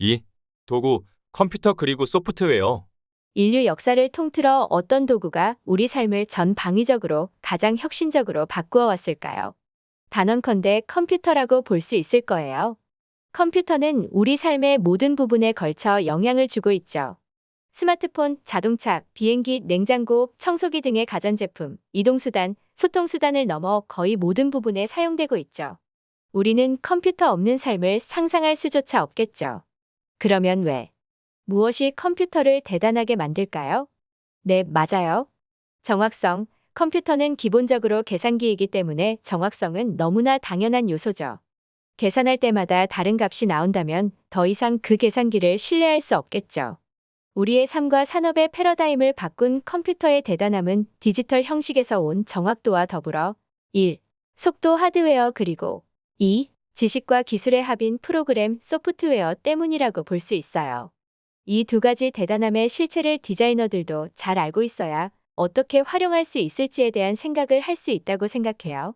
2. 도구, 컴퓨터 그리고 소프트웨어. 인류 역사를 통틀어 어떤 도구가 우리 삶을 전 방위적으로 가장 혁신적으로 바꾸어 왔을까요? 단언컨대 컴퓨터라고 볼 수 있을 거예요. 컴퓨터는 우리 삶의 모든 부분에 걸쳐 영향을 주고 있죠. 스마트폰, 자동차, 비행기, 냉장고, 청소기 등의 가전제품, 이동수단, 소통수단을 넘어 거의 모든 부분에 사용되고 있죠. 우리는 컴퓨터 없는 삶을 상상할 수조차 없겠죠. 그러면 왜? 무엇이 컴퓨터를 대단하게 만들까요? 네, 맞아요. 정확성. 컴퓨터는 기본적으로 계산기이기 때문에 정확성은 너무나 당연한 요소죠. 계산할 때마다 다른 값이 나온다면 더 이상 그 계산기를 신뢰할 수 없겠죠. 우리의 삶과 산업의 패러다임을 바꾼 컴퓨터의 대단함은 디지털 형식에서 온 정확도와 더불어 1. 속도 하드웨어 그리고 2. 지식과 기술의 합인 프로그램 소프트웨어 때문이라고 볼 수 있어요. 이 두 가지 대단함의 실체를 디자이너들도 잘 알고 있어야 어떻게 활용할 수 있을지에 대한 생각을 할 수 있다고 생각해요.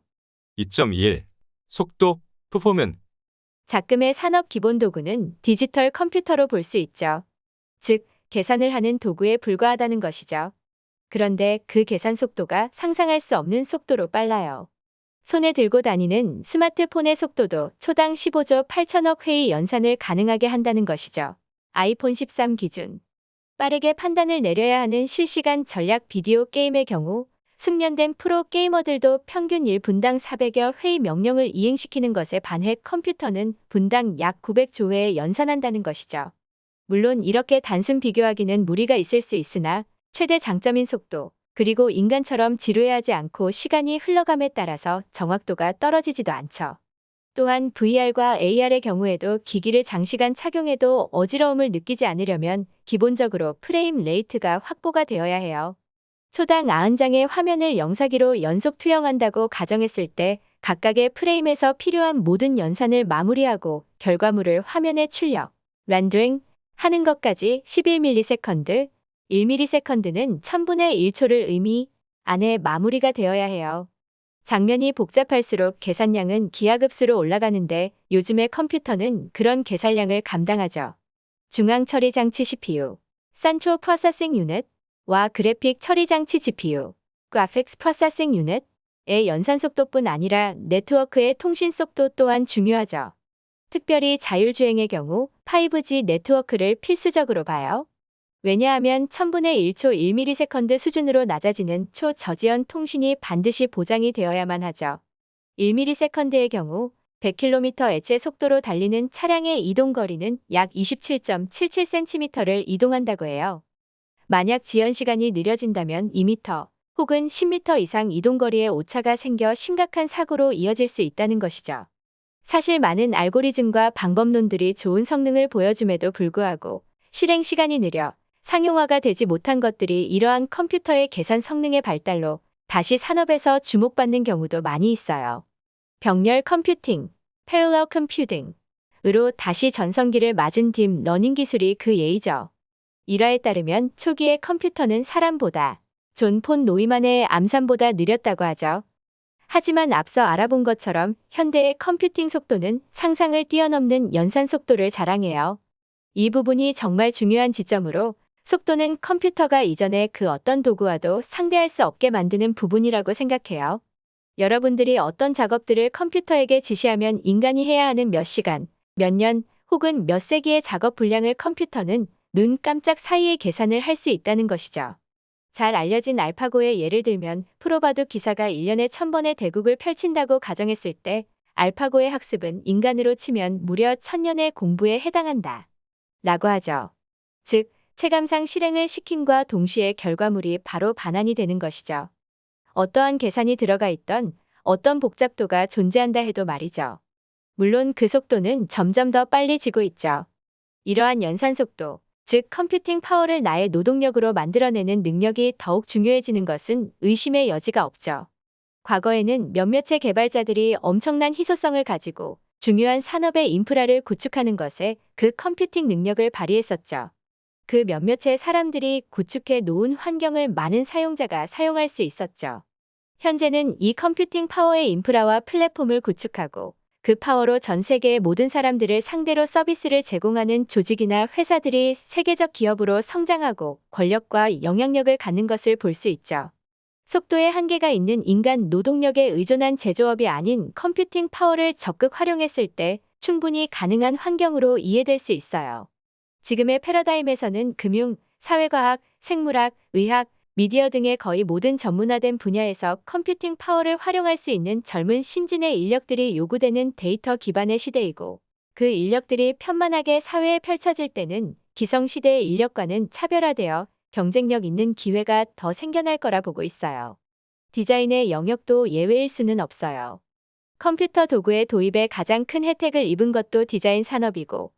2.21. 속도, 퍼포먼. 작금의 산업 기본 도구는 디지털 컴퓨터로 볼 수 있죠. 즉, 계산을 하는 도구에 불과하다는 것이죠. 그런데 그 계산 속도가 상상할 수 없는 속도로 빨라요. 손에 들고 다니는 스마트폰의 속도도 초당 15조 8천억 회의 연산을 가능하게 한다는 것이죠. 아이폰 13 기준. 빠르게 판단을 내려야 하는 실시간 전략 비디오 게임의 경우 숙련된 프로 게이머들도 평균 1분당 400여 회의 명령을 이행시키는 것에 반해 컴퓨터는 분당 약 900조 회에 연산한다는 것이죠. 물론 이렇게 단순 비교하기는 무리가 있을 수 있으나 최대 장점인 속도, 그리고 인간처럼 지루해하지 않고 시간이 흘러감에 따라서 정확도가 떨어지지도 않죠. 또한 VR과 AR의 경우에도 기기를 장시간 착용해도 어지러움을 느끼지 않으려면 기본적으로 frame rate가 확보가 되어야 해요. 초당 90장의 화면을 영사기로 연속 투영한다고 가정했을 때 각각의 프레임에서 필요한 모든 연산을 마무리하고 결과물을 화면에 출력, 렌더링 하는 것까지 11ms, 1ms는 1000분의 1초를 의미 안에 마무리가 되어야 해요. 장면이 복잡할수록 계산량은 기하급수로 올라가는데 요즘의 컴퓨터는 그런 계산량을 감당하죠. 중앙 처리 장치 CPU, Central Processing Unit와 그래픽 처리 장치 GPU, Graphics Processing Unit의 연산 속도뿐 아니라 네트워크의 통신 속도 또한 중요하죠. 특별히 자율주행의 경우 5G 네트워크를 필수적으로 봐요. 왜냐하면 1000분의 1초 1ms 수준으로 낮아지는 초저지연 통신이 반드시 보장이 되어야만 하죠. 1ms의 경우 100km 애체 속도로 달리는 차량의 이동 거리는 약 27.77cm를 이동한다고 해요. 만약 지연 시간이 느려진다면 2m 혹은 10m 이상 이동 거리에 오차가 생겨 심각한 사고로 이어질 수 있다는 것이죠. 사실 많은 알고리즘과 방법론들이 좋은 성능을 보여줌에도 불구하고 실행 시간이 느려 상용화가 되지 못한 것들이 이러한 컴퓨터의 계산 성능의 발달로 다시 산업에서 주목받는 경우도 많이 있어요. 병렬 컴퓨팅, parallel computing으로 다시 전성기를 맞은 딥 러닝 기술이 그 예이죠. 일화에 따르면 초기의 컴퓨터는 사람보다 존 폰 노이만의 암산보다 느렸다고 하죠. 하지만 앞서 알아본 것처럼 현대의 컴퓨팅 속도는 상상을 뛰어넘는 연산 속도를 자랑해요. 이 부분이 정말 중요한 지점으로 속도는 컴퓨터가 이전의 그 어떤 도구와도 상대할 수 없게 만드는 부분이라고 생각해요. 여러분들이 어떤 작업들을 컴퓨터에게 지시하면 인간이 해야 하는 몇 시간, 몇 년, 혹은 몇 세기의 작업 분량을 컴퓨터는 눈 깜짝 사이에 계산을 할 수 있다는 것이죠. 잘 알려진 알파고의 예를 들면 프로바둑 기사가 1년에 1000번의 대국을 펼친다고 가정했을 때 알파고의 학습은 인간으로 치면 무려 1000년의 공부에 해당한다. 라고 하죠. 즉, 체감상 실행을 시킴과 동시에 결과물이 바로 반환이 되는 것이죠. 어떠한 계산이 들어가 있던 어떤 복잡도가 존재한다 해도 말이죠. 물론 그 속도는 점점 더 빨리 지고 있죠. 이러한 연산 속도, 즉 컴퓨팅 파워를 나의 노동력으로 만들어내는 능력이 더욱 중요해지는 것은 의심의 여지가 없죠. 과거에는 몇몇의 개발자들이 엄청난 희소성을 가지고 중요한 산업의 인프라를 구축하는 것에 그 컴퓨팅 능력을 발휘했었죠. 그 몇몇의 사람들이 구축해 놓은 환경을 많은 사용자가 사용할 수 있었죠. 현재는 이 컴퓨팅 파워의 인프라와 플랫폼을 구축하고 그 파워로 전 세계의 모든 사람들을 상대로 서비스를 제공하는 조직이나 회사들이 세계적 기업으로 성장하고 권력과 영향력을 갖는 것을 볼 수 있죠. 속도에 한계가 있는 인간 노동력에 의존한 제조업이 아닌 컴퓨팅 파워를 적극 활용했을 때 충분히 가능한 환경으로 이해될 수 있어요. 지금의 패러다임에서는 금융, 사회과학, 생물학, 의학, 미디어 등의 거의 모든 전문화된 분야에서 컴퓨팅 파워를 활용할 수 있는 젊은 신진의 인력들이 요구되는 데이터 기반의 시대이고 그 인력들이 편만하게 사회에 펼쳐질 때는 기성시대의 인력과는 차별화되어 경쟁력 있는 기회가 더 생겨날 거라 보고 있어요. 디자인의 영역도 예외일 수는 없어요. 컴퓨터 도구의 도입에 가장 큰 혜택을 입은 것도 디자인 산업이고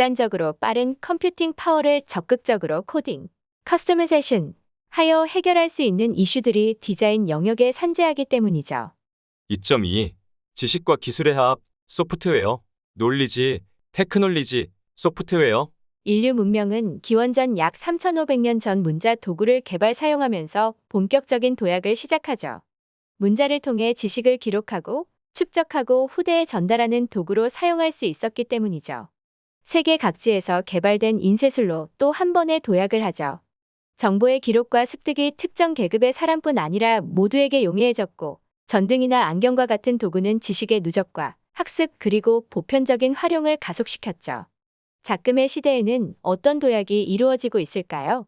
극단적으로 빠른 컴퓨팅 파워를 적극적으로 코딩, customization 하여 해결할 수 있는 이슈들이 디자인 영역에 산재하기 때문이죠. 2.2 지식과 기술의 합 소프트웨어 논리지 테크놀리지 소프트웨어 인류 문명은 기원전 약 3,500년 전 문자 도구를 개발 사용하면서 본격적인 도약을 시작하죠. 문자를 통해 지식을 기록하고 축적하고 후대에 전달하는 도구로 사용할 수 있었기 때문이죠. 세계 각지에서 개발된 인쇄술로 또 한 번의 도약을 하죠. 정보의 기록과 습득이 특정 계급의 사람뿐 아니라 모두에게 용이해졌고 전등이나 안경과 같은 도구는 지식의 누적과 학습 그리고 보편적인 활용을 가속시켰죠. 작금의 시대에는 어떤 도약이 이루어지고 있을까요?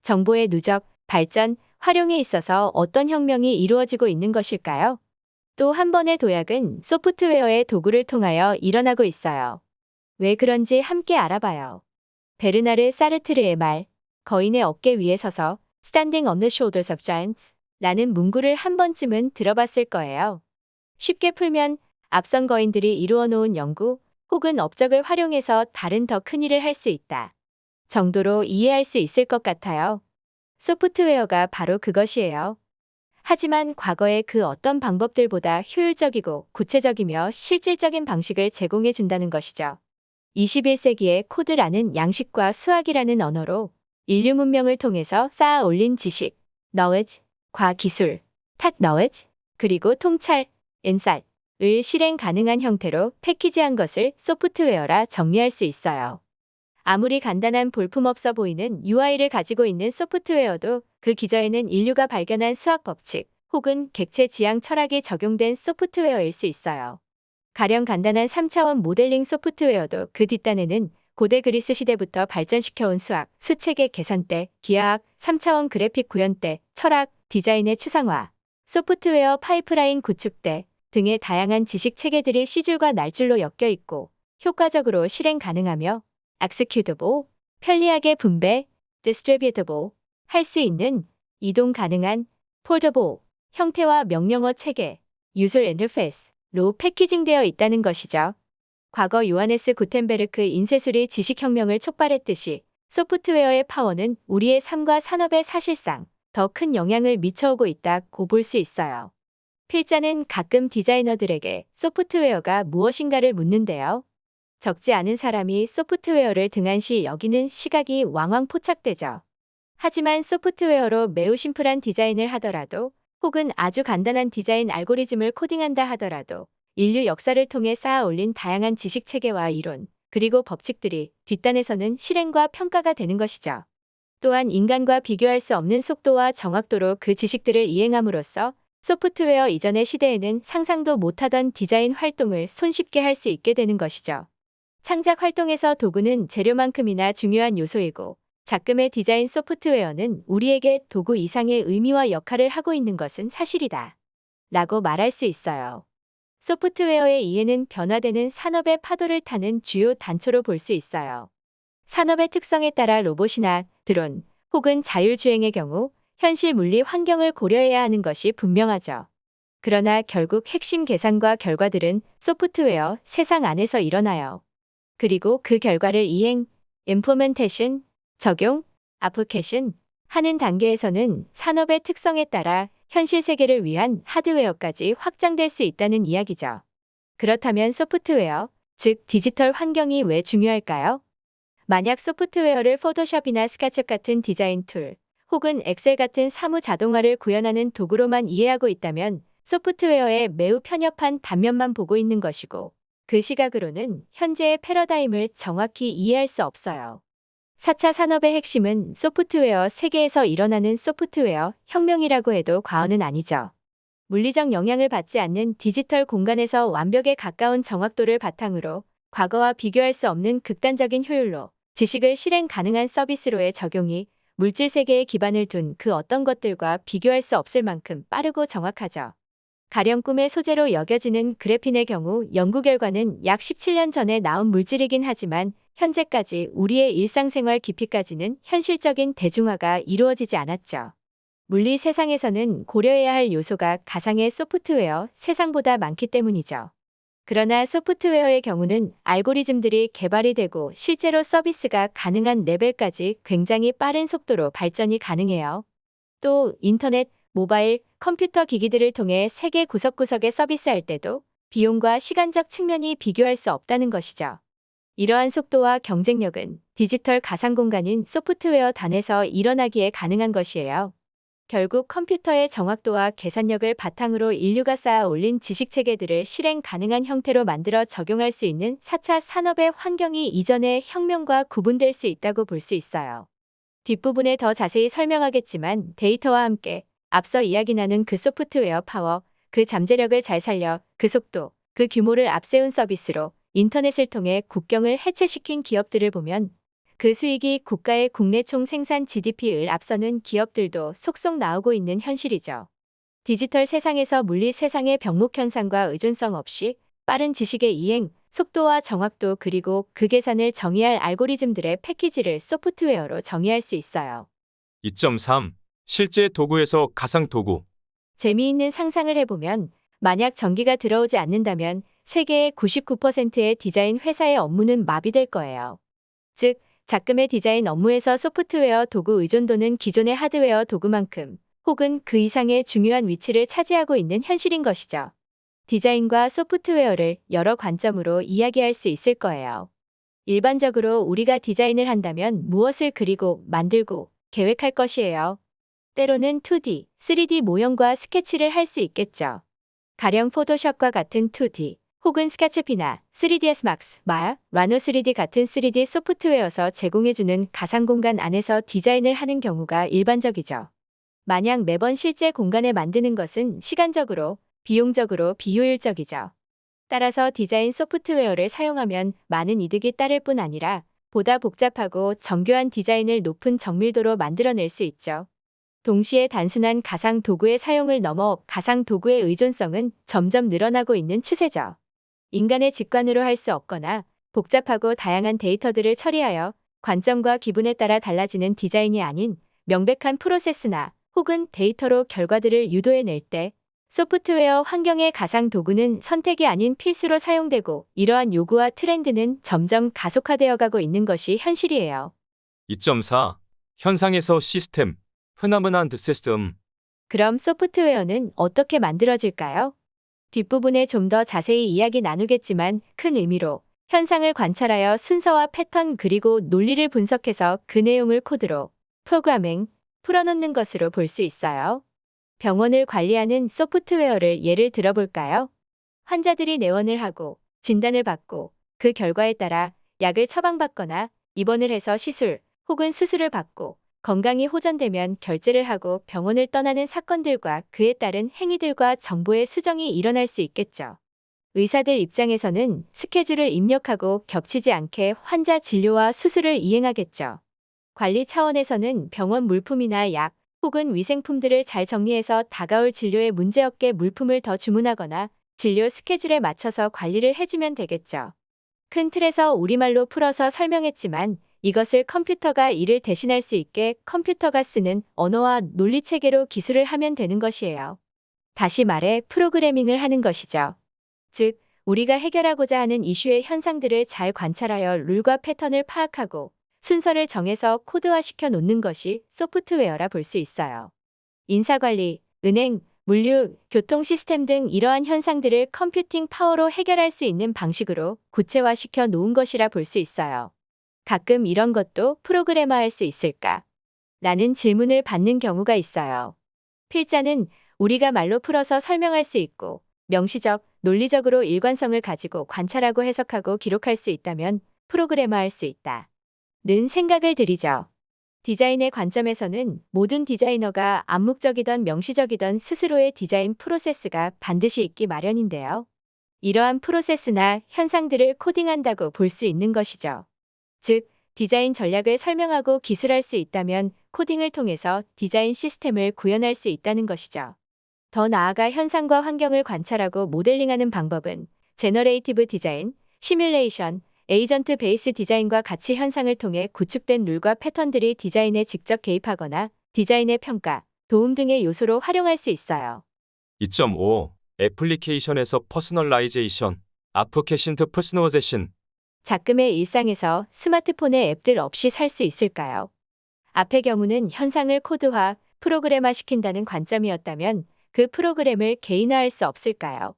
정보의 누적, 발전, 활용에 있어서 어떤 혁명이 이루어지고 있는 것일까요? 또 한 번의 도약은 소프트웨어의 도구를 통하여 일어나고 있어요. 왜 그런지 함께 알아봐요. 베르나르 사르트르의 말, 거인의 어깨 위에 서서 Standing on the shoulders of giants 라는 문구를 한 번쯤은 들어봤을 거예요. 쉽게 풀면 앞선 거인들이 이루어 놓은 연구 혹은 업적을 활용해서 다른 더 큰 일을 할 수 있다. 정도로 이해할 수 있을 것 같아요. 소프트웨어가 바로 그것이에요. 하지만 과거의 그 어떤 방법들보다 효율적이고 구체적이며 실질적인 방식을 제공해 준다는 것이죠. 21세기의 코드라는 양식과 수학이라는 언어로 인류 문명을 통해서 쌓아 올린 지식, knowledge, 과 기술, tech knowledge, 그리고 통찰, insight, 을 실행 가능한 형태로 패키지한 것을 소프트웨어라 정리할 수 있어요. 아무리 간단한 볼품없어 보이는 UI를 가지고 있는 소프트웨어도 그 기저에는 인류가 발견한 수학 법칙 혹은 객체 지향 철학이 적용된 소프트웨어일 수 있어요. 가령 간단한 3차원 모델링 소프트웨어도 그 뒷단에는 고대 그리스 시대부터 발전시켜온 수학, 수체계 계산대, 기하학, 3차원 그래픽 구현대, 철학, 디자인의 추상화, 소프트웨어 파이프라인 구축대 등의 다양한 지식 체계들이 시줄과 날줄로 엮여 있고 효과적으로 실행 가능하며 executable, 편리하게 분배, distributable, 할 수 있는 이동 가능한 portable, 형태와 명령어 체계, user interface 로 패키징되어 있다는 것이죠. 과거 요하네스 구텐베르크 인쇄술이 지식혁명을 촉발했듯이 소프트웨어의 파워는 우리의 삶과 산업에 사실상 더 큰 영향을 미쳐오고 있다고 볼 수 있어요. 필자는 가끔 디자이너들에게 소프트웨어가 무엇인가를 묻는데요. 적지 않은 사람이 소프트웨어를 등한시 여기는 시각이 왕왕 포착되죠. 하지만 소프트웨어로 매우 심플한 디자인을 하더라도 혹은 아주 간단한 디자인 알고리즘을 코딩한다 하더라도 인류 역사를 통해 쌓아 올린 다양한 지식 체계와 이론, 그리고 법칙들이 뒷단에서는 실행과 평가가 되는 것이죠. 또한 인간과 비교할 수 없는 속도와 정확도로 그 지식들을 이행함으로써 소프트웨어 이전의 시대에는 상상도 못하던 디자인 활동을 손쉽게 할 수 있게 되는 것이죠. 창작 활동에서 도구는 재료만큼이나 중요한 요소이고 작금의 디자인 소프트웨어는 우리에게 도구 이상의 의미와 역할을 하고 있는 것은 사실이다. 라고 말할 수 있어요. 소프트웨어의 이해는 변화되는 산업의 파도를 타는 주요 단초로 볼 수 있어요. 산업의 특성에 따라 로봇이나 드론 혹은 자율주행의 경우 현실 물리 환경을 고려해야 하는 것이 분명하죠. 그러나 결국 핵심 계산과 결과들은 소프트웨어 세상 안에서 일어나요. 그리고 그 결과를 이행, implementation, 적용, application 하는 단계에서는 산업의 특성에 따라 현실 세계를 위한 하드웨어까지 확장될 수 있다는 이야기죠. 그렇다면 소프트웨어, 즉 디지털 환경이 왜 중요할까요? 만약 소프트웨어를 포토샵이나 스케치업 같은 디자인 툴, 혹은 엑셀 같은 사무 자동화를 구현하는 도구로만 이해하고 있다면 소프트웨어에 매우 편협한 단면만 보고 있는 것이고 그 시각으로는 현재의 패러다임을 정확히 이해할 수 없어요. 4차 산업의 핵심은 소프트웨어 세계에서 일어나는 소프트웨어 혁명이라고 해도 과언은 아니죠. 물리적 영향을 받지 않는 디지털 공간에서 완벽에 가까운 정확도를 바탕으로 과거와 비교할 수 없는 극단적인 효율로 지식을 실행 가능한 서비스로의 적용이 물질 세계에 기반을 둔 그 어떤 것들과 비교할 수 없을 만큼 빠르고 정확하죠. 가령 꿈의 소재로 여겨지는 그래핀의 경우 연구 결과는 약 17년 전에 나온 물질이긴 하지만 현재까지 우리의 일상생활 깊이까지는 현실적인 대중화가 이루어지지 않았죠. 물리 세상에서는 고려해야 할 요소가 가상의 소프트웨어 세상보다 많기 때문이죠. 그러나 소프트웨어의 경우는 알고리즘들이 개발이 되고 실제로 서비스가 가능한 레벨까지 굉장히 빠른 속도로 발전이 가능해요. 또 인터넷, 모바일, 컴퓨터 기기들을 통해 세계 구석구석에 서비스할 때도 비용과 시간적 측면이 비교할 수 없다는 것이죠. 이러한 속도와 경쟁력은 디지털 가상 공간인 소프트웨어 단에서 일어나기에 가능한 것이에요. 결국 컴퓨터의 정확도와 계산력을 바탕으로 인류가 쌓아 올린 지식 체계들을 실행 가능한 형태로 만들어 적용할 수 있는 4차 산업의 환경이 이전의 혁명과 구분될 수 있다고 볼 수 있어요. 뒷부분에 더 자세히 설명하겠지만 데이터와 함께 앞서 이야기 나눈 그 소프트웨어 파워, 그 잠재력을 잘 살려 그 속도, 그 규모를 앞세운 서비스로 인터넷을 통해 국경을 해체시킨 기업들을 보면 그 수익이 국가의 국내 총 생산 GDP를 앞서는 기업들도 속속 나오고 있는 현실이죠. 디지털 세상에서 물리 세상의 병목 현상과 의존성 없이 빠른 지식의 이행, 속도와 정확도 그리고 그 계산을 정의할 알고리즘들의 패키지를 소프트웨어로 정의할 수 있어요. 2.3. 실제 도구에서 가상 도구. 재미있는 상상을 해보면 만약 전기가 들어오지 않는다면 세계의 99%의 디자인 회사의 업무는 마비될 거예요. 즉, 작금의 디자인 업무에서 소프트웨어 도구 의존도는 기존의 하드웨어 도구만큼 혹은 그 이상의 중요한 위치를 차지하고 있는 현실인 것이죠. 디자인과 소프트웨어를 여러 관점으로 이야기할 수 있을 거예요. 일반적으로 우리가 디자인을 한다면 무엇을 그리고 만들고 계획할 것이에요. 때로는 2D, 3D 모형과 스케치를 할 수 있겠죠. 가령 포토샵과 같은 2D, 혹은 스케치피나 3ds Max, 마야, 라노 3D 같은 3D 소프트웨어서 제공해주는 가상 공간 안에서 디자인을 하는 경우가 일반적이죠. 만약 매번 실제 공간에 만드는 것은 시간적으로, 비용적으로 비효율적이죠. 따라서 디자인 소프트웨어를 사용하면 많은 이득이 따를 뿐 아니라 보다 복잡하고 정교한 디자인을 높은 정밀도로 만들어낼 수 있죠. 동시에 단순한 가상 도구의 사용을 넘어 가상 도구의 의존성은 점점 늘어나고 있는 추세죠. 인간의 직관으로 할 수 없거나 복잡하고 다양한 데이터들을 처리하여 관점과 기분에 따라 달라지는 디자인이 아닌 명백한 프로세스나 혹은 데이터로 결과들을 유도해낼 때 소프트웨어 환경의 가상 도구는 선택이 아닌 필수로 사용되고 이러한 요구와 트렌드는 점점 가속화되어 가고 있는 것이 현실이에요. 2.4. 현상에서 시스템. 흔하문한 시스템. 그럼 소프트웨어는 어떻게 만들어질까요? 뒷부분에 좀 더 자세히 이야기 나누겠지만 큰 의미로 현상을 관찰하여 순서와 패턴 그리고 논리를 분석해서 그 내용을 코드로 프로그래밍 풀어놓는 것으로 볼 수 있어요. 병원을 관리하는 소프트웨어를 예를 들어볼까요? 환자들이 내원을 하고 진단을 받고 그 결과에 따라 약을 처방받거나 입원을 해서 시술 혹은 수술을 받고 건강이 호전되면 결제를 하고 병원을 떠나는 사건들과 그에 따른 행위들과 정보의 수정이 일어날 수 있겠죠. 의사들 입장에서는 스케줄을 입력하고 겹치지 않게 환자 진료와 수술을 이행하겠죠. 관리 차원에서는 병원 물품이나 약 혹은 위생품들을 잘 정리해서 다가올 진료에 문제없게 물품을 더 주문하거나 진료 스케줄에 맞춰서 관리를 해주면 되겠죠. 큰 틀에서 우리말로 풀어서 설명했지만 이것을 컴퓨터가 이를 대신할 수 있게 컴퓨터가 쓰는 언어와 논리 체계로 기술을 하면 되는 것이에요. 다시 말해 프로그래밍을 하는 것이죠. 즉, 우리가 해결하고자 하는 이슈의 현상들을 잘 관찰하여 룰과 패턴을 파악하고 순서를 정해서 코드화시켜 놓는 것이 소프트웨어라 볼 수 있어요. 인사관리, 은행, 물류, 교통 시스템 등 이러한 현상들을 컴퓨팅 파워로 해결할 수 있는 방식으로 구체화시켜 놓은 것이라 볼 수 있어요. 가끔 이런 것도 프로그래머할 수 있을까? 라는 질문을 받는 경우가 있어요. 필자는 우리가 말로 풀어서 설명할 수 있고 명시적, 논리적으로 일관성을 가지고 관찰하고 해석하고 기록할 수 있다면 프로그래머할 수 있다. 는 생각을 들이죠. 디자인의 관점에서는 모든 디자이너가 암묵적이던 명시적이던 스스로의 디자인 프로세스가 반드시 있기 마련인데요. 이러한 프로세스나 현상들을 코딩한다고 볼 수 있는 것이죠. 즉, 디자인 전략을 설명하고 기술할 수 있다면 코딩을 통해서 디자인 시스템을 구현할 수 있다는 것이죠. 더 나아가 현상과 환경을 관찰하고 모델링하는 방법은 generative design, 시뮬레이션, agent based design과 같이 현상을 통해 구축된 룰과 패턴들이 디자인에 직접 개입하거나 디자인의 평가, 도움 등의 요소로 활용할 수 있어요. 2.5. 애플리케이션에서 personalization, application to personalization, 작금의 일상에서 스마트폰의 앱들 없이 살 수 있을까요? 앞의 경우는 현상을 코드화, 프로그램화 시킨다는 관점이었다면 그 프로그램을 개인화할 수 없을까요?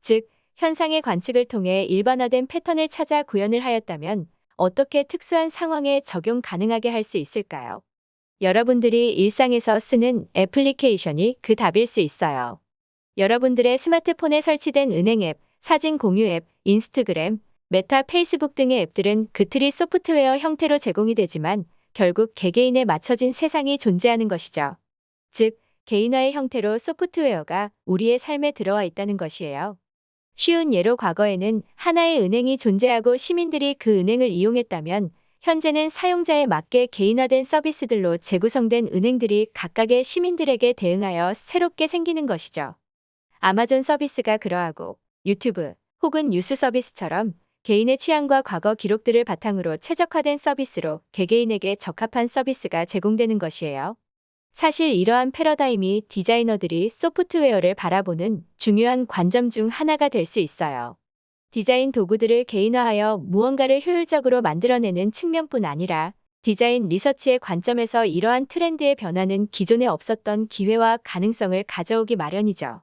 즉, 현상의 관측을 통해 일반화된 패턴을 찾아 구현을 하였다면 어떻게 특수한 상황에 적용 가능하게 할 수 있을까요? 여러분들이 일상에서 쓰는 애플리케이션이 그 답일 수 있어요. 여러분들의 스마트폰에 설치된 은행 앱, 사진 공유 앱, 인스타그램, 메타, 페이스북 등의 앱들은 그 틀이 소프트웨어 형태로 제공이 되지만 결국 개개인에 맞춰진 세상이 존재하는 것이죠. 즉, 개인화의 형태로 소프트웨어가 우리의 삶에 들어와 있다는 것이에요. 쉬운 예로 과거에는 하나의 은행이 존재하고 시민들이 그 은행을 이용했다면 현재는 사용자에 맞게 개인화된 서비스들로 재구성된 은행들이 각각의 시민들에게 대응하여 새롭게 생기는 것이죠. 아마존 서비스가 그러하고 유튜브 혹은 뉴스 서비스처럼 개인의 취향과 과거 기록들을 바탕으로 최적화된 서비스로 개개인에게 적합한 서비스가 제공되는 것이에요. 사실 이러한 패러다임이 디자이너들이 소프트웨어를 바라보는 중요한 관점 중 하나가 될 수 있어요. 디자인 도구들을 개인화하여 무언가를 효율적으로 만들어내는 측면뿐 아니라 디자인 리서치의 관점에서 이러한 트렌드의 변화는 기존에 없었던 기회와 가능성을 가져오기 마련이죠.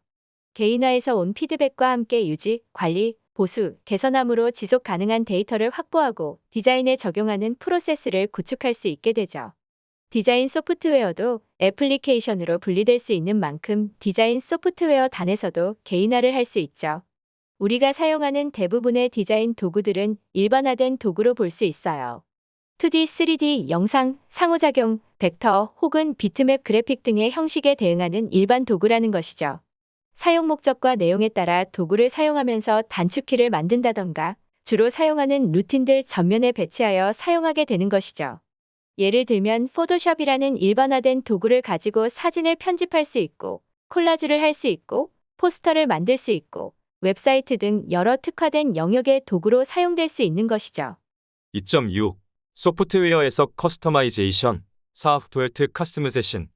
개인화에서 온 피드백과 함께 유지, 관리, 보수, 개선함으로 지속 가능한 데이터를 확보하고 디자인에 적용하는 프로세스를 구축할 수 있게 되죠. 디자인 소프트웨어도 애플리케이션으로 분리될 수 있는 만큼 디자인 소프트웨어 단에서도 개인화를 할 수 있죠. 우리가 사용하는 대부분의 디자인 도구들은 일반화된 도구로 볼 수 있어요. 2D, 3D, 영상, 상호작용, 벡터 혹은 비트맵 그래픽 등의 형식에 대응하는 일반 도구라는 것이죠. 사용 목적과 내용에 따라 도구를 사용하면서 단축키를 만든다던가 주로 사용하는 루틴들 전면에 배치하여 사용하게 되는 것이죠. 예를 들면 포토샵이라는 일반화된 도구를 가지고 사진을 편집할 수 있고 콜라주를 할 수 있고 포스터를 만들 수 있고 웹사이트 등 여러 특화된 영역의 도구로 사용될 수 있는 것이죠. 2.6. 소프트웨어에서 customization, software customization,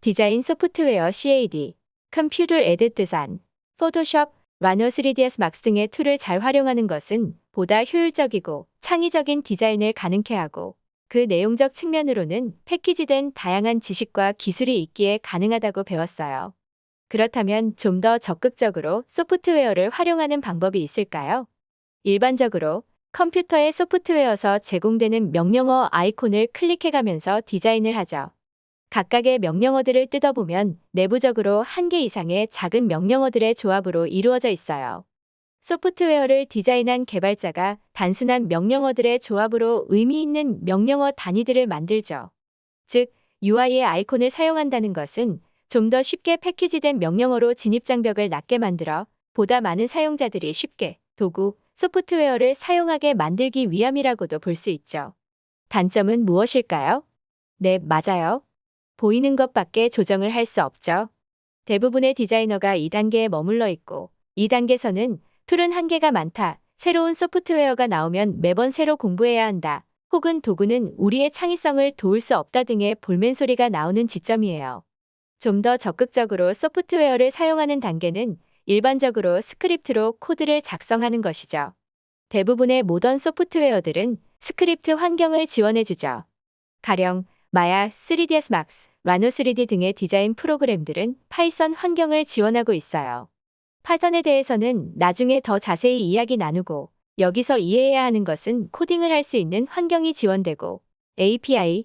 디자인 소프트웨어 CAD, 컴퓨터 디자인, 포토샵, Rhino 3ds Max 등의 툴을 잘 활용하는 것은 보다 효율적이고 창의적인 디자인을 가능케 하고 그 내용적 측면으로는 패키지된 다양한 지식과 기술이 있기에 가능하다고 배웠어요. 그렇다면 좀 더 적극적으로 소프트웨어를 활용하는 방법이 있을까요? 일반적으로 컴퓨터의 소프트웨어에서 제공되는 명령어 아이콘을 클릭해가면서 디자인을 하죠. 각각의 명령어들을 뜯어보면 내부적으로 한 개 이상의 작은 명령어들의 조합으로 이루어져 있어요. 소프트웨어를 디자인한 개발자가 단순한 명령어들의 조합으로 의미 있는 명령어 단위들을 만들죠. 즉, UI의 아이콘을 사용한다는 것은 좀 더 쉽게 패키지된 명령어로 진입장벽을 낮게 만들어 보다 많은 사용자들이 쉽게 도구, 소프트웨어를 사용하게 만들기 위함이라고도 볼 수 있죠. 단점은 무엇일까요? 네, 맞아요. 보이는 것밖에 조정을 할 수 없죠. 대부분의 디자이너가 2단계에 머물러 있고 2단계에서는 툴은 한계가 많다. 새로운 소프트웨어가 나오면 매번 새로 공부해야 한다. 혹은 도구는 우리의 창의성을 도울 수 없다 등의 볼멘 소리가 나오는 지점이에요. 좀 더 적극적으로 소프트웨어를 사용하는 단계는 일반적으로 스크립트로 코드를 작성하는 것이죠. 대부분의 모던 소프트웨어들은 스크립트 환경을 지원해주죠. 가령 마야, 3ds Max, 라이노 3D 등의 디자인 프로그램들은 파이썬 환경을 지원하고 있어요. 파이썬에 대해서는 나중에 더 자세히 이야기 나누고 여기서 이해해야 하는 것은 코딩을 할 수 있는 환경이 지원되고 API,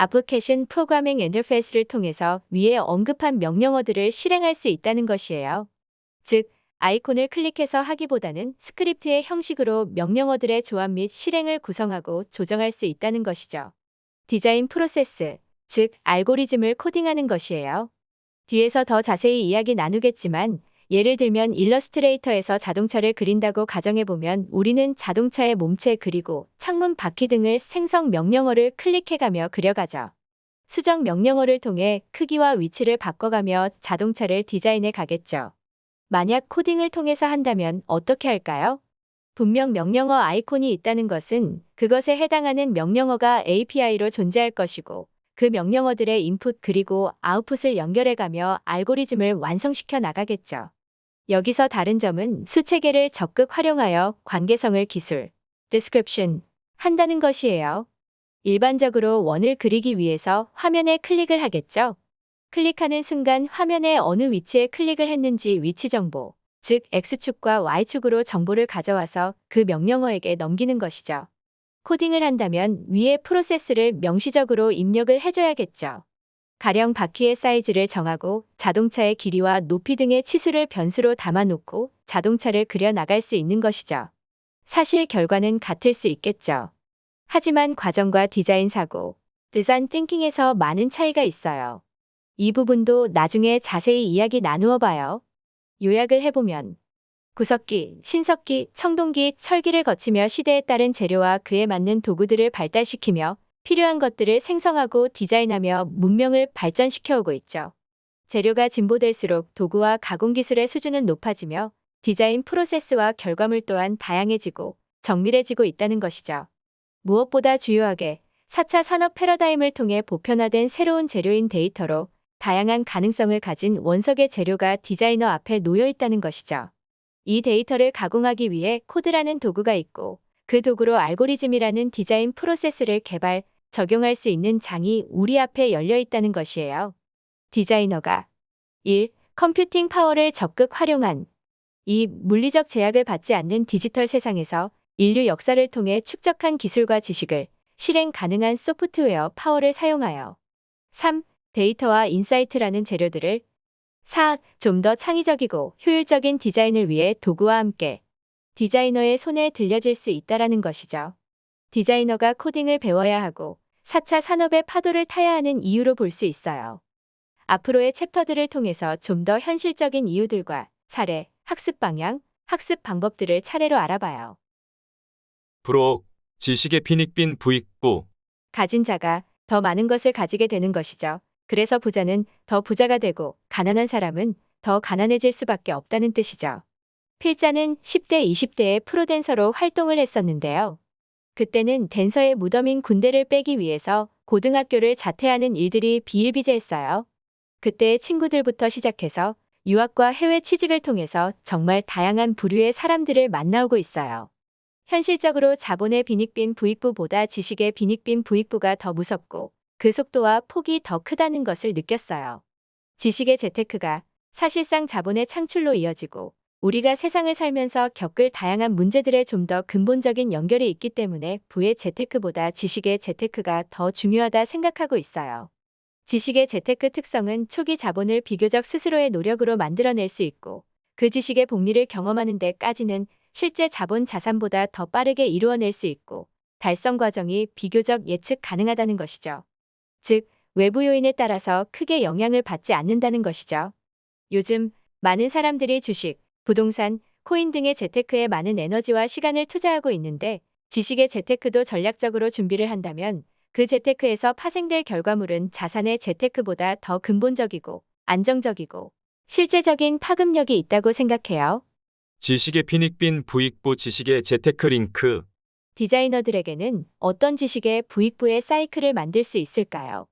애플리케이션 프로그래밍 인터페이스를 통해서 위에 언급한 명령어들을 실행할 수 있다는 것이에요. 즉, 아이콘을 클릭해서 하기보다는 스크립트의 형식으로 명령어들의 조합 및 실행을 구성하고 조정할 수 있다는 것이죠. 디자인 프로세스, 즉 알고리즘을 코딩하는 것이에요. 뒤에서 더 자세히 이야기 나누겠지만 예를 들면 일러스트레이터에서 자동차를 그린다고 가정해보면 우리는 자동차의 몸체 그리고 창문 바퀴 등을 생성 명령어를 클릭해가며 그려가죠. 수정 명령어를 통해 크기와 위치를 바꿔가며 자동차를 디자인해 가겠죠. 만약 코딩을 통해서 한다면 어떻게 할까요? 분명 명령어 아이콘이 있다는 것은 그것에 해당하는 명령어가 API로 존재할 것이고 그 명령어들의 인풋 그리고 아웃풋을 연결해가며 알고리즘을 완성시켜 나가겠죠. 여기서 다른 점은 수체계를 적극 활용하여 관계성을 기술, description 한다는 것이에요. 일반적으로 원을 그리기 위해서 화면에 클릭을 하겠죠. 클릭하는 순간 화면의 어느 위치에 클릭을 했는지 위치 정보, 즉 X축과 Y축으로 정보를 가져와서 그 명령어에게 넘기는 것이죠. 코딩을 한다면 위의 프로세스를 명시적으로 입력을 해줘야겠죠. 가령 바퀴의 사이즈를 정하고 자동차의 길이와 높이 등의 치수를 변수로 담아놓고 자동차를 그려 나갈 수 있는 것이죠. 사실 결과는 같을 수 있겠죠. 하지만 과정과 디자인 사고, 디자인 띵킹에서 많은 차이가 있어요. 이 부분도 나중에 자세히 이야기 나누어 봐요. 요약을 해보면 구석기, 신석기, 청동기, 철기를 거치며 시대에 따른 재료와 그에 맞는 도구들을 발달시키며 필요한 것들을 생성하고 디자인하며 문명을 발전시켜 오고 있죠. 재료가 진보될수록 도구와 가공 기술의 수준은 높아지며 디자인 프로세스와 결과물 또한 다양해지고 정밀해지고 있다는 것이죠. 무엇보다 주요하게 4차 산업 패러다임을 통해 보편화된 새로운 재료인 데이터로 다양한 가능성을 가진 원석의 재료가 디자이너 앞에 놓여 있다는 것이죠. 이 데이터를 가공하기 위해 코드라는 도구가 있고 그 도구로 알고리즘이라는 디자인 프로세스를 개발, 적용할 수 있는 장이 우리 앞에 열려 있다는 것이에요. 디자이너가 1. 컴퓨팅 파워를 적극 활용한 2. 물리적 제약을 받지 않는 디지털 세상에서 인류 역사를 통해 축적한 기술과 지식을 실행 가능한 소프트웨어 파워를 사용하여 3. 데이터와 insight라는 재료들을 4. 좀 더 창의적이고 효율적인 디자인을 위해 도구와 함께 디자이너의 손에 들려질 수 있다라는 것이죠. 디자이너가 코딩을 배워야 하고 4차 산업의 파도를 타야 하는 이유로 볼 수 있어요. 앞으로의 챕터들을 통해서 좀 더 현실적인 이유들과 사례, 학습 방향, 학습 방법들을 차례로 알아봐요. 부록, 지식의 빈익빈 부익부, 가진 자가 더 많은 것을 가지게 되는 것이죠. 그래서 부자는 더 부자가 되고 가난한 사람은 더 가난해질 수밖에 없다는 뜻이죠. 필자는 10대, 20대의 프로댄서로 활동을 했었는데요. 그때는 댄서의 무덤인 군대를 빼기 위해서 고등학교를 자퇴하는 일들이 비일비재했어요. 그때 친구들부터 시작해서 유학과 해외 취직을 통해서 정말 다양한 부류의 사람들을 만나오고 있어요. 현실적으로 자본의 빈익빈 부익부보다 지식의 빈익빈 부익부가 더 무섭고 그 속도와 폭이 더 크다는 것을 느꼈어요. 지식의 재테크가 사실상 자본의 창출로 이어지고 우리가 세상을 살면서 겪을 다양한 문제들의 좀더 근본적인 연결이 있기 때문에 부의 재테크보다 지식의 재테크가 더 중요하다 생각하고 있어요. 지식의 재테크 특성은 초기 자본을 비교적 스스로의 노력으로 만들어낼 수 있고 그 지식의 복리를 경험하는 데까지는 실제 자본 자산보다 더 빠르게 이루어낼 수 있고 달성 과정이 비교적 예측 가능하다는 것이죠. 즉, 외부 요인에 따라서 크게 영향을 받지 않는다는 것이죠. 요즘 많은 사람들이 주식, 부동산, 코인 등의 재테크에 많은 에너지와 시간을 투자하고 있는데 지식의 재테크도 전략적으로 준비를 한다면 그 재테크에서 파생될 결과물은 자산의 재테크보다 더 근본적이고 안정적이고 실제적인 파급력이 있다고 생각해요. 지식의 빈익빈 부익부 지식의 재테크 링크, 디자이너들에게는 어떤 지식의 부익부의 사이클을 만들 수 있을까요?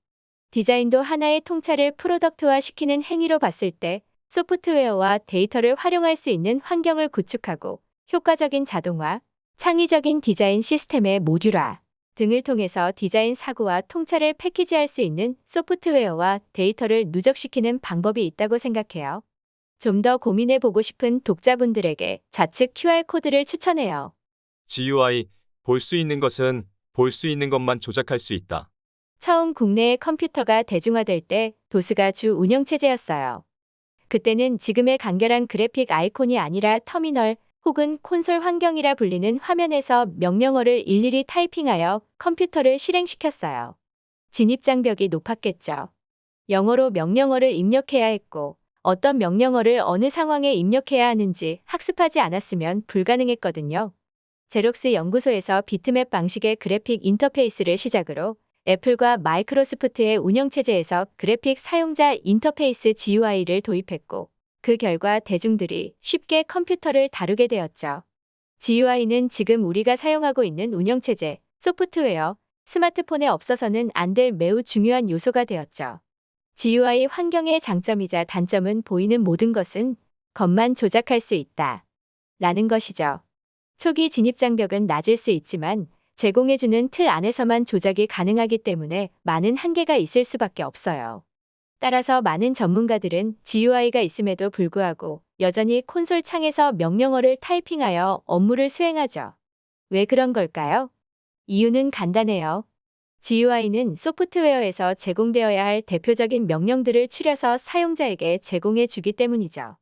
디자인도 하나의 통찰을 product화 시키는 행위로 봤을 때 소프트웨어와 데이터를 활용할 수 있는 환경을 구축하고 효과적인 자동화, 창의적인 디자인 시스템의 모듈화 등을 통해서 디자인 사고와 통찰을 패키지할 수 있는 소프트웨어와 데이터를 누적시키는 방법이 있다고 생각해요. 좀 더 고민해 보고 싶은 독자분들에게 좌측 QR코드를 추천해요. GUI, 볼 수 있는 것은 볼 수 있는 것만 조작할 수 있다. 처음 국내의 컴퓨터가 대중화될 때 도스가 주 운영체제였어요. 그때는 지금의 간결한 그래픽 아이콘이 아니라 터미널 혹은 콘솔 환경이라 불리는 화면에서 명령어를 일일이 타이핑하여 컴퓨터를 실행시켰어요. 진입장벽이 높았겠죠. 영어로 명령어를 입력해야 했고 어떤 명령어를 어느 상황에 입력해야 하는지 학습하지 않았으면 불가능했거든요. 제록스 연구소에서 비트맵 방식의 그래픽 인터페이스를 시작으로 애플과 마이크로소프트의 운영체제에서 그래픽 사용자 인터페이스 GUI를 도입했고 그 결과 대중들이 쉽게 컴퓨터를 다루게 되었죠. GUI는 지금 우리가 사용하고 있는 운영체제, 소프트웨어, 스마트폰에 없어서는 안 될 매우 중요한 요소가 되었죠. GUI 환경의 장점이자 단점은 보이는 모든 것은 겉만 조작할 수 있다. 라는 것이죠. 초기 진입 장벽은 낮을 수 있지만 제공해주는 틀 안에서만 조작이 가능하기 때문에 많은 한계가 있을 수밖에 없어요. 따라서 많은 전문가들은 GUI가 있음에도 불구하고 여전히 콘솔 창에서 명령어를 타이핑하여 업무를 수행하죠. 왜 그런 걸까요? 이유는 간단해요. GUI는 소프트웨어에서 제공되어야 할 대표적인 명령들을 추려서 사용자에게 제공해 주기 때문이죠.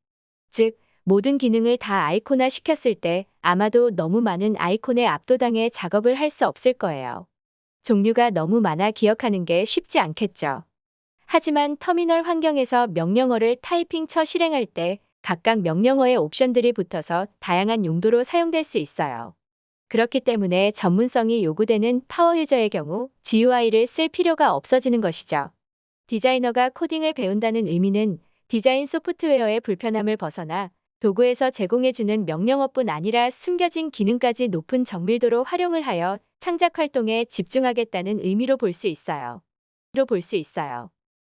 즉, 모든 기능을 다 아이콘화 시켰을 때 아마도 너무 많은 아이콘에 압도당해 작업을 할 수 없을 거예요. 종류가 너무 많아 기억하는 게 쉽지 않겠죠. 하지만 터미널 환경에서 명령어를 타이핑 쳐 실행할 때 각각 명령어의 옵션들이 붙어서 다양한 용도로 사용될 수 있어요. 그렇기 때문에 전문성이 요구되는 파워 유저의 경우 GUI를 쓸 필요가 없어지는 것이죠. 디자이너가 코딩을 배운다는 의미는 디자인 소프트웨어의 불편함을 벗어나 도구에서 제공해주는 명령어뿐 아니라 숨겨진 기능까지 높은 정밀도로 활용을 하여 창작 활동에 집중하겠다는 의미로 볼 수 있어요. 로 볼 수 있어요.